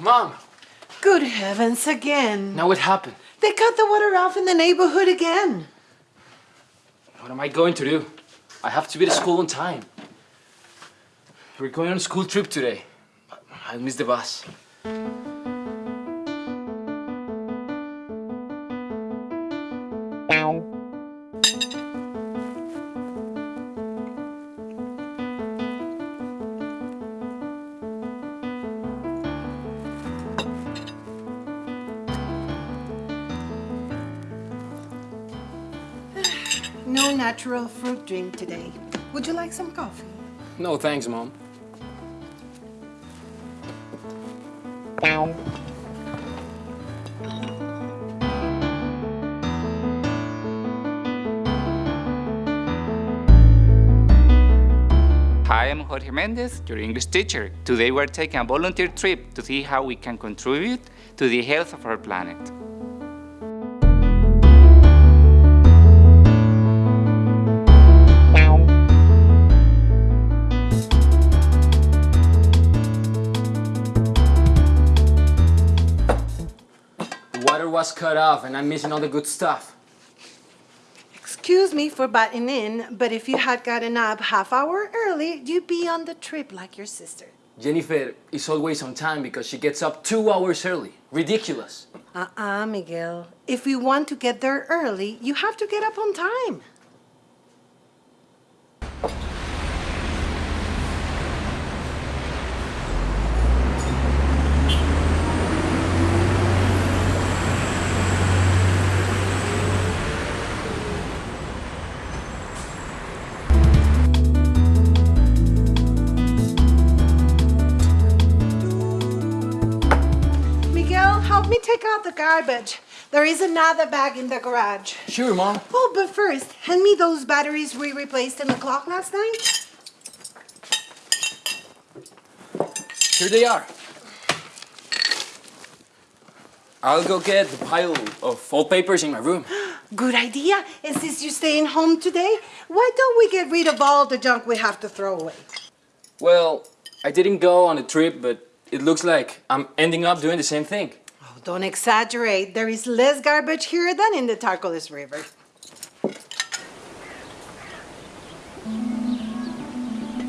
Mom! Good heavens, again. Now what happened? They cut the water off in the neighborhood again. What am I going to do? I have to be to school on time. We're going on a school trip today. I'll miss the bus. No natural fruit drink today. Would you like some coffee? No, thanks, Mom. Hi, I'm Jorge Mendez, your English teacher. Today we're taking a volunteer trip to see how we can contribute to the health of our planet. Was cut off and I'm missing all the good stuff. Excuse me for butting in, but if you had gotten up half hour early, you'd be on the trip like your sister. Jennifer is always on time because she gets up two hours early. Ridiculous. Uh-uh, Miguel. If we want to get there early, you have to get up on time. Help me take out the garbage. There is another bag in the garage. Sure, Mom. Oh, but first, hand me those batteries we replaced in the clock last night. Here they are. I'll go get the pile of old papers in my room. Good idea. And since you're staying home today, why don't we get rid of all the junk we have to throw away? Well, I didn't go on a trip, but it looks like I'm ending up doing the same thing. Don't exaggerate. There is less garbage here than in the Tarcoles River.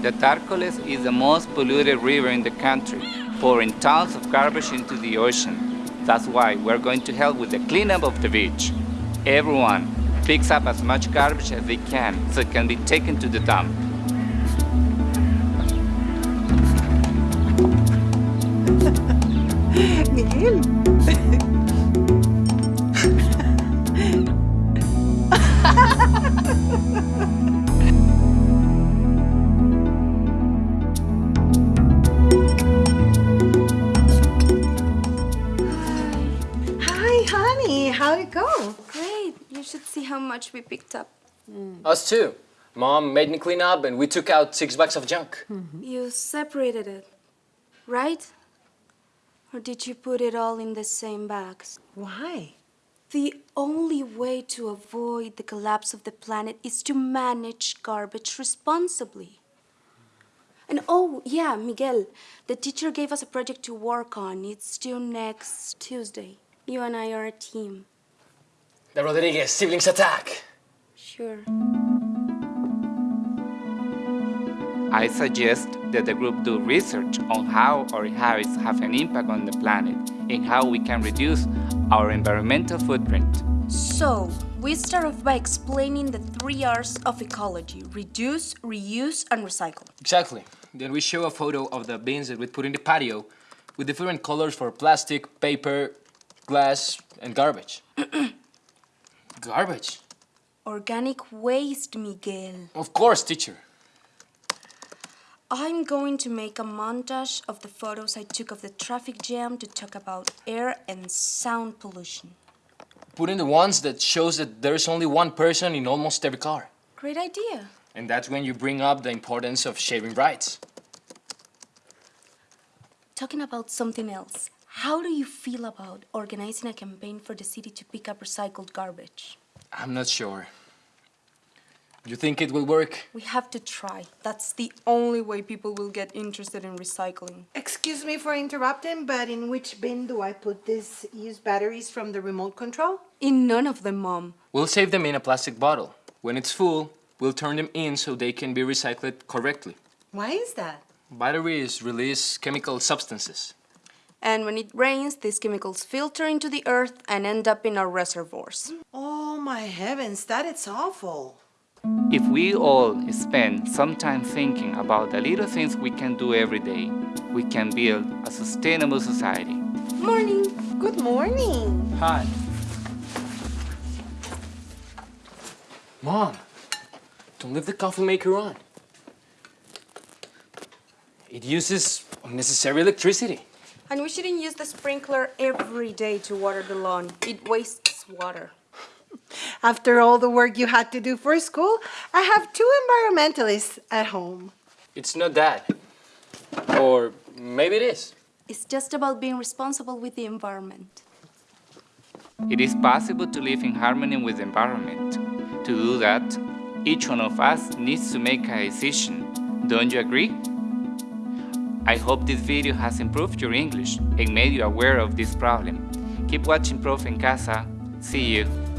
The Tarcoles is the most polluted river in the country, pouring tons of garbage into the ocean. That's why we're going to help with the cleanup of the beach. Everyone picks up as much garbage as they can so it can be taken to the dump. Miguel. Hi, honey. How'd it go? Great. You should see how much we picked up. Hmm. Us too. Mom made me clean up and we took out six bags of junk. You separated it, right? Or did you put it all in the same bags? Why? The only way to avoid the collapse of the planet is to manage garbage responsibly. And oh, yeah, Miguel, the teacher gave us a project to work on. It's due next Tuesday. You and I are a team. The Rodriguez siblings attack. Sure. I suggest that the group do research on how our habits have an impact on the planet and how we can reduce our environmental footprint. So, we start off by explaining the three R's of ecology reduce, reuse, and recycle. Exactly. Then we show a photo of the bins that we put in the patio with different colors for plastic, paper, glass, and garbage. garbage? Organic waste, Miguel. Of course, teacher. I'm going to make a montage of the photos I took of the traffic jam to talk about air and sound pollution. Put in the ones that shows that there's only one person in almost every car. Great idea. And that's when you bring up the importance of sharing rights. Talking about something else, how do you feel about organizing a campaign for the city to pick up recycled garbage? I'm not sure. You think it will work? We have to try. That's the only way people will get interested in recycling. Excuse me for interrupting, but in which bin do I put these used batteries from the remote control? In none of them, Mom. We'll save them in a plastic bottle. When it's full, we'll turn them in so they can be recycled correctly. Why is that? Batteries release chemical substances. And when it rains, these chemicals filter into the earth and end up in our reservoirs. Oh my heavens, that is awful. If we all spend some time thinking about the little things we can do every day, we can build a sustainable society. Morning. Good morning. Hi. Mom, don't leave the coffee maker on. It uses unnecessary electricity. And we shouldn't use the sprinkler every day to water the lawn. It wastes water. After all the work you had to do for school, I have two environmentalists at home. It's not that. Or maybe it is. It's just about being responsible with the environment. It is possible to live in harmony with the environment. To do that, each one of us needs to make a decision. Don't you agree? I hope this video has improved your English and made you aware of this problem. Keep watching Profe en Casa. See you.